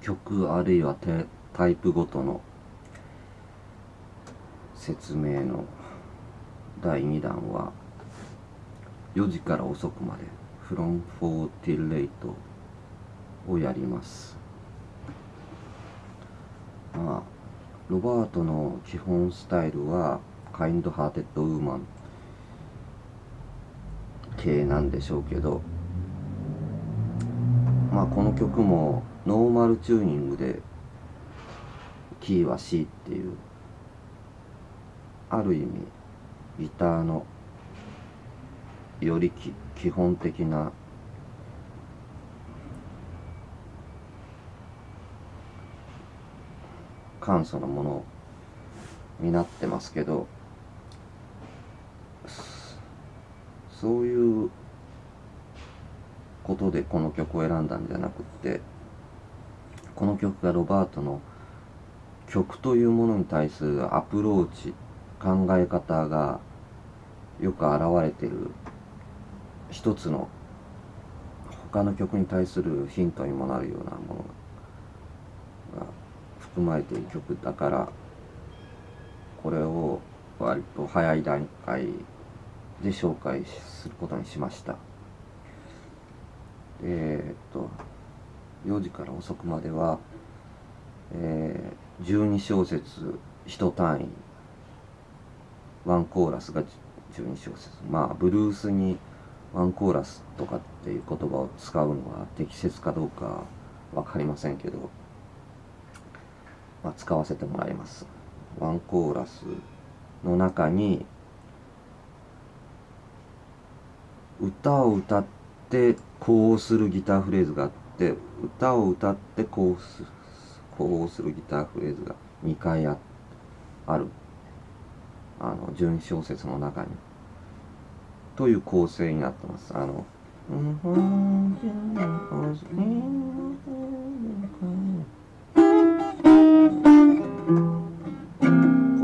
曲あるいはタイプごとの説明の第2弾は4時から遅くまで From 4 till late をやります。まあロバートの基本スタイルはカインドハーテッドウーマン系なんでしょうけどまあこの曲もノーマルチューニングでキーは C っていうある意味ギターのより基本的な簡素なものになってますけどそういうことでこの曲を選んだんじゃなくってこの曲がロバートの曲というものに対するアプローチ考え方がよく表れてる一つの他の曲に対するヒントにもなるようなものが含まれている曲だからこれを割と早い段階で紹介することにしました。えー、っと4時から遅くまでは、えー、12小節1単位ワンコーラスが12小節。まあブルースにワンコーラスとかっていう言葉を使うのは適切かどうか分かりませんけど、まあ、使わせてもらいます。ワンコーラスの中に歌を歌ってってこうするギターフレーズがあって歌を歌ってこうするこうするギターフレーズが2回あある。あの純小説の中に。という構成になってます。あのこ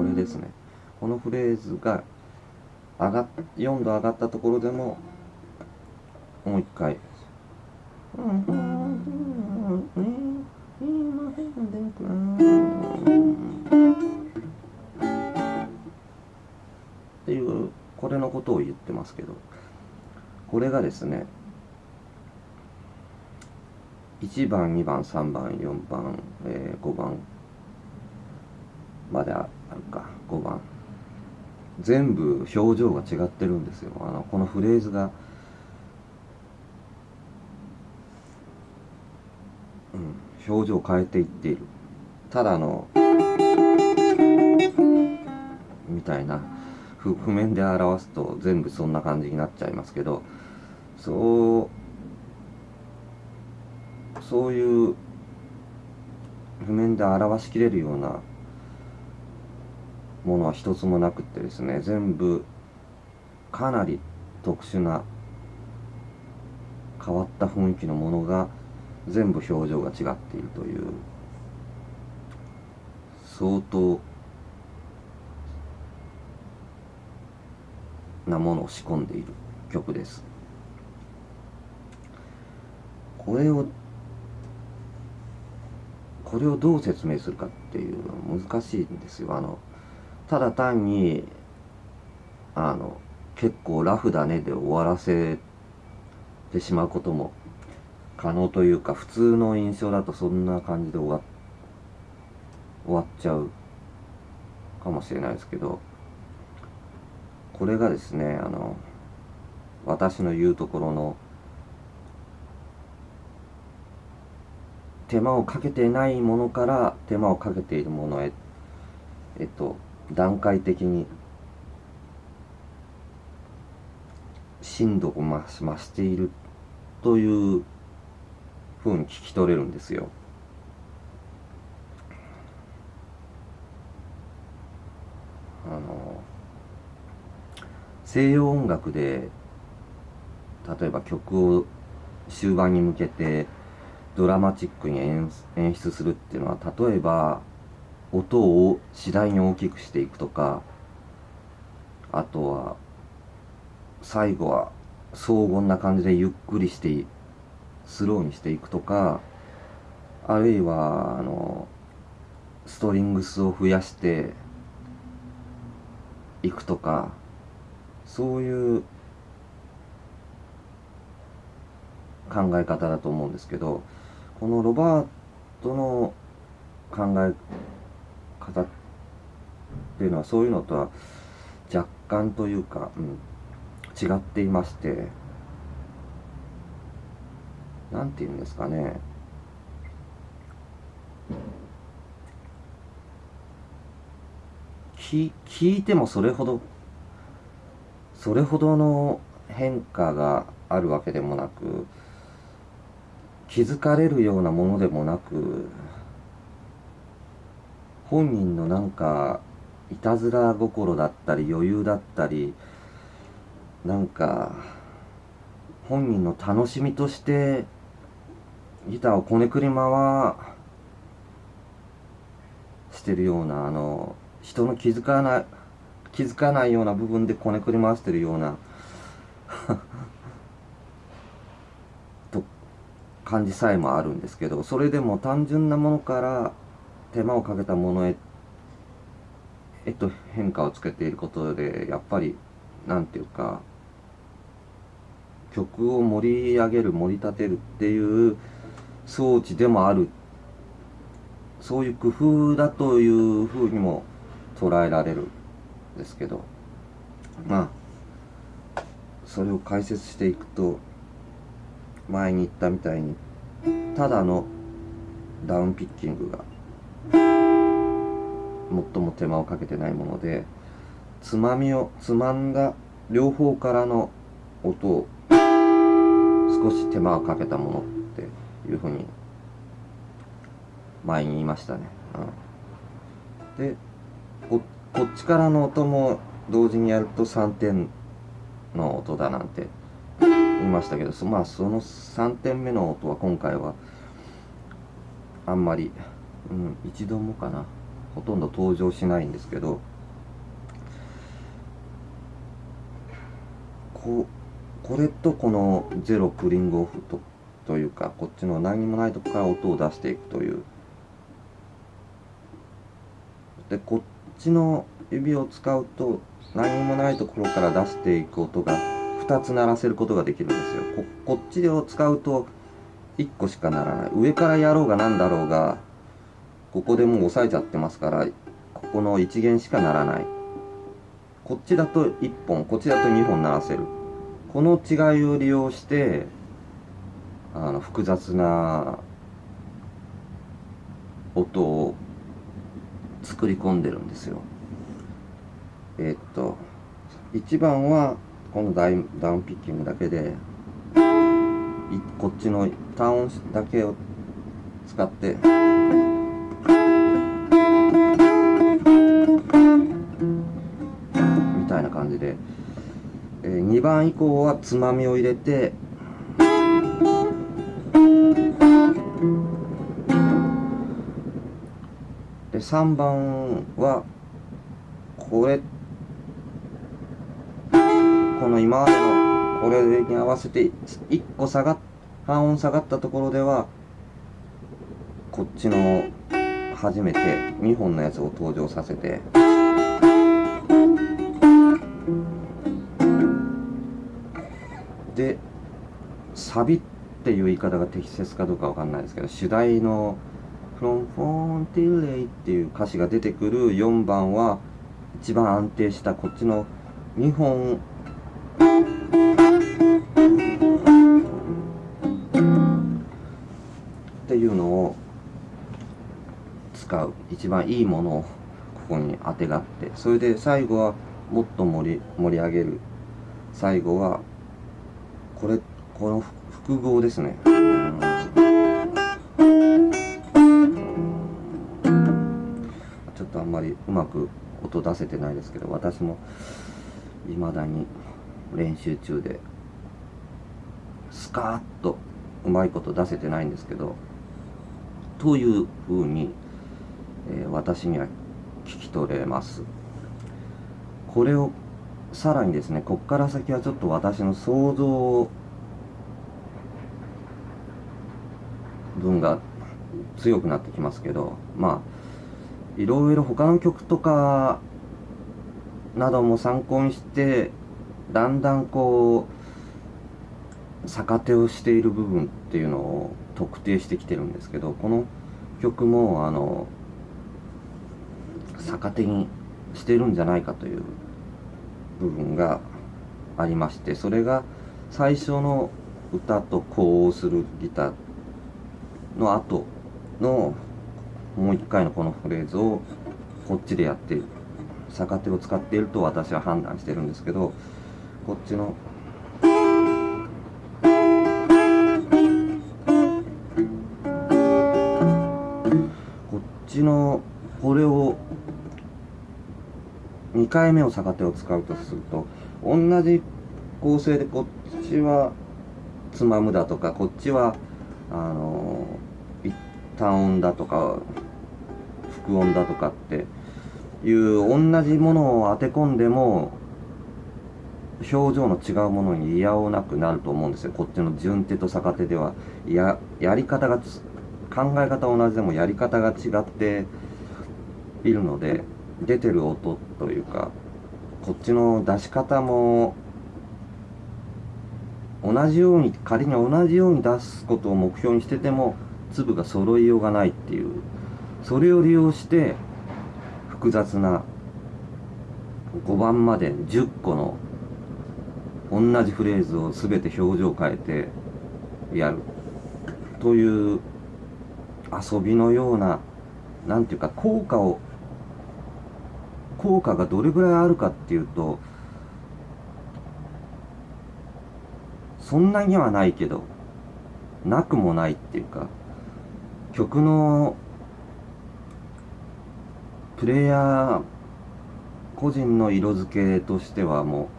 れですね。このフレーズが上が4度上がったところでももう一回。っていうこれのことを言ってますけどこれがですね1番2番3番4番、えー、5番まであるか5番全部表情が違ってるん。ですよあのこのフレーズがうん表情を変えていっている。ただのみたいな譜面で表すと全部そんな感じになっちゃいますけどそうそういう譜面で表しきれるようなものは一つもなくってですね全部かなり特殊な変わった雰囲気のものが全部表情が違っているという相当なものを仕込んでいる曲です。これをこれをどう説明するかっていうのは難しいんですよ。あのただ単にあの結構ラフだねで終わらせてしまうことも可能というか普通の印象だとそんな感じで終わ終わっちゃうかもしれないですけどこれがですねあの私の言うところの手間をかけてないものから手間をかけているものへえっと段階的に深度を増増しているというふうに聞き取れるんですよ。あの西洋音楽で例えば曲を終盤に向けてドラマチックに演出するっていうのは例えば音を次第に大きくしていくとかあとは最後は荘厳な感じでゆっくりしてスローにしていくとかあるいはあのストリングスを増やしていくとかそういう考え方だと思うんですけどこのロバートの考え方っていうのはそういうのとは若干というか、うん、違っていまして何て言うんですかね。聞聞いてもそれほどそれほどの変化があるわけでもなく気づかれるようなものでもなく本人のなんかいたずら心だったり余裕だったりなんか本人の楽しみとしてギターをこねくり回してるようなあの人の気づかない気づかないような部分でこねくり回してるような と感じさえもあるんですけどそれでも単純なものから手間をかけたものへえっと変化をつけていることでやっぱりなんていうか曲を盛り上げる盛り立てるっていう装置でもある。そういう工夫だというふうにも捉えられるんですけど。まあそれを解説していくと前に言ったみたいにただのダウンピッキングが最も手間をかけてないものでつまみをつまんだ両方からの音を少し手間をかけたもの。いうふうに前に言いましたね。うん、でこっちからの音も同時にやると3点の音だなんて言いましたけどまあその3点目の音は今回はあんまり、うん、一度もかなほとんど登場しないんですけどここれとこのゼロクリングオフとというかこっちの何にもないとこから音を出していくという。でこっちの指を使うと何にもないところから出していく音が2つ鳴らせることができるんですよ。ここっちを使うと1個しかならない。上からやろうが何だろうがここでもう押さえちゃってますからここの1弦しか鳴らない。こっちだと1本こっちだと2本鳴らせる。この違いを利用してあの複雑な音を作り込んでるんですよ。え、っと1番はこのダイダウンピッキングだけでこっちの単音だけを使ってみたいな感じで、えー、2番以降はつまみを入れて3番はこれ。この今までのこれに合わせて1個下がっ半音下がったところではこっちの初めて2本のやつを登場させて。でサビっていう言い方が適切かどうかわかんないですけど主題の「From Phone Till」っていう歌詞が出てくる4番は一番安定したこっちの2本っていうのを使う一番いいものをここにあてがってそれで最後はもっと盛り盛り上げる最後はこれこの複合ですね。まりうまく音出せてないですけど私も未だに練習中でスカーッとうまいこと出せてないんですけどというふうに、えー、私には聞き取れます。これをさらにですねこっから先はちょっと私の想像分が強くなってきますけどまあいろいろ他の曲とかなども参考にしてだんだんこう逆手をしている部分っていうのを特定してきてるんですけどこの曲もあの逆手にしてるんじゃないかという部分がありましてそれが最初の歌と呼応するギターの後のもう一回のこのフレーズをこっちでやっている逆手を使っていると私は判断してるんですけどこっちのこっちのこれを2回目を逆手を使うとすると同じ構成でこっちはつまむだとかこっちはあの単音だとか副音だとかっていう同じものを当て込んでも表情の違うものに嫌おなくなると思うんですよ。こっちの順手と逆手ではややり方が考え方同じでもやり方が違っているので出てる音というかこっちの出し方も同じように仮に同じように出すことを目標にしてても粒が揃いようがないっていうそれを利用して複雑な5番まで10個の同じフレーズを全て表情を変えてやる。という遊びのような何ていうか効果を効果がどれぐらいあるかっていうとそんなにはないけどなくもないっていうか曲のプレイヤー個人の色付けとしてはも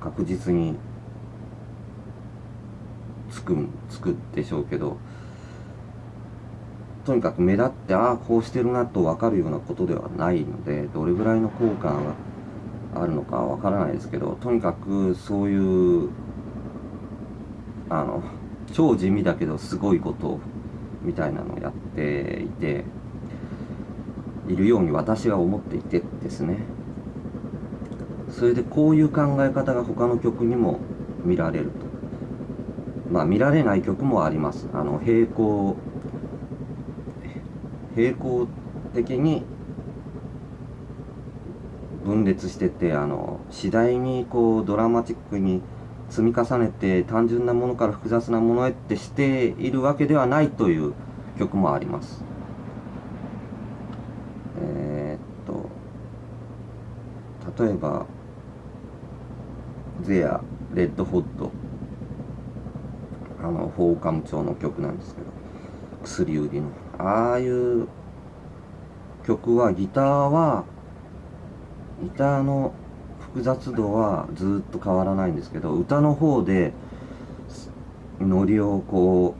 う確実につくつくでしょうけどとにかく目立ってああこうしてるなと分かるようなことではないのでどれぐらいの効果があるのかわからないですけどとにかくそういうあの超地味だけどすごいことみたいなのをやっていているように私は思っていてですね。それでこういう考え方が他の曲にも見られると。まあ見られない曲もあります。あの平行平行的に分裂しててあの次第にこうドラマチックに積み重ねて単純なものから複雑なものへってしているわけではないという曲もあります。えー、っと例えば「ゼア・レッド・ホッド」あのフォーカム調の曲なんですけど薬売りの。ああいう曲はギターはギターの複雑度はずっと変わらないんですけど歌の方でノリをこ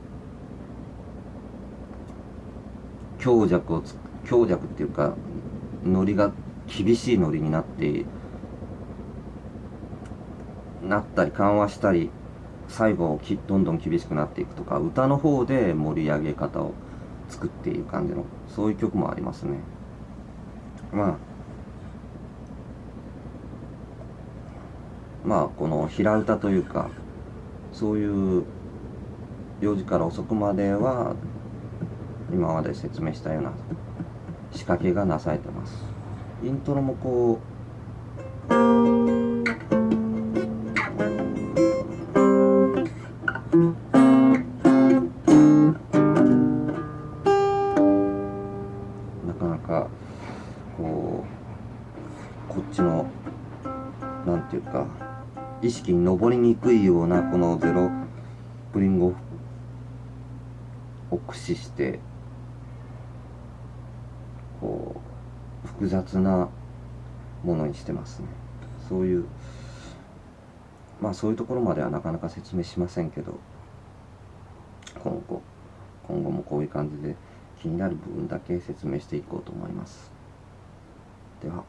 う強弱を強弱っていうかノリが厳しいノリになってなったり緩和したり最後きどんどん厳しくなっていくとか歌の方で盛り上げ方を作っている感じのそういう曲もありますね。まあまあこの平歌というかそういう4時から遅くまでは今まで説明したような仕掛けがなされてます。イントロもこうなかなかこうこっちのなんていうか意識に上りにくいようなこのゼロプリングを駆使してこう複雑なものにしてますね。そういうまあそういうところまではなかなか説明しませんけど今後今後もこういう感じで気になる部分だけ説明していこうと思います。では。